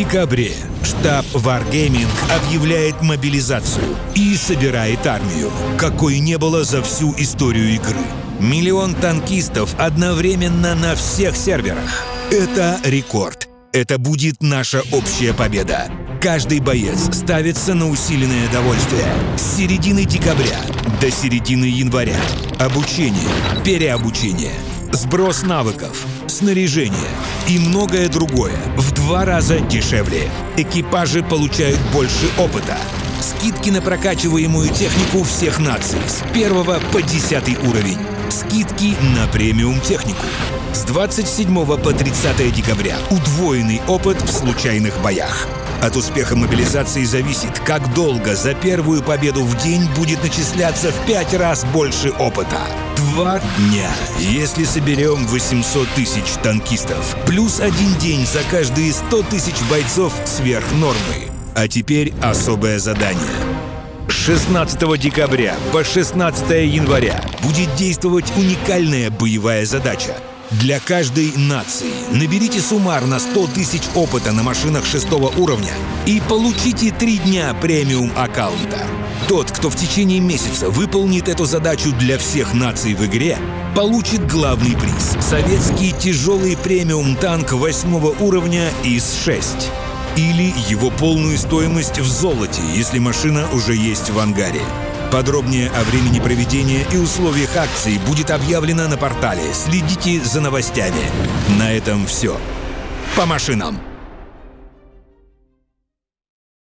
декабре штаб Wargaming объявляет мобилизацию и собирает армию, какой не было за всю историю игры. Миллион танкистов одновременно на всех серверах. Это рекорд. Это будет наша общая победа. Каждый боец ставится на усиленное довольствие. С середины декабря до середины января. Обучение, переобучение, сброс навыков, снаряжение и многое другое в два раза дешевле. Экипажи получают больше опыта. Скидки на прокачиваемую технику всех наций с 1 по 10 уровень. Скидки на премиум технику. С 27 по 30 декабря удвоенный опыт в случайных боях. От успеха мобилизации зависит, как долго за первую победу в день будет начисляться в пять раз больше опыта. Два дня, если соберем 800 тысяч танкистов, плюс один день за каждые 100 тысяч бойцов сверх нормы. А теперь особое задание. 16 декабря по 16 января будет действовать уникальная боевая задача – для каждой нации наберите суммарно 100 тысяч опыта на машинах шестого уровня и получите три дня премиум аккаунта. Тот, кто в течение месяца выполнит эту задачу для всех наций в игре, получит главный приз — советский тяжелый премиум танк восьмого уровня ИС-6. Или его полную стоимость в золоте, если машина уже есть в ангаре. Подробнее о времени проведения и условиях акции будет объявлено на портале. Следите за новостями. На этом все. По машинам!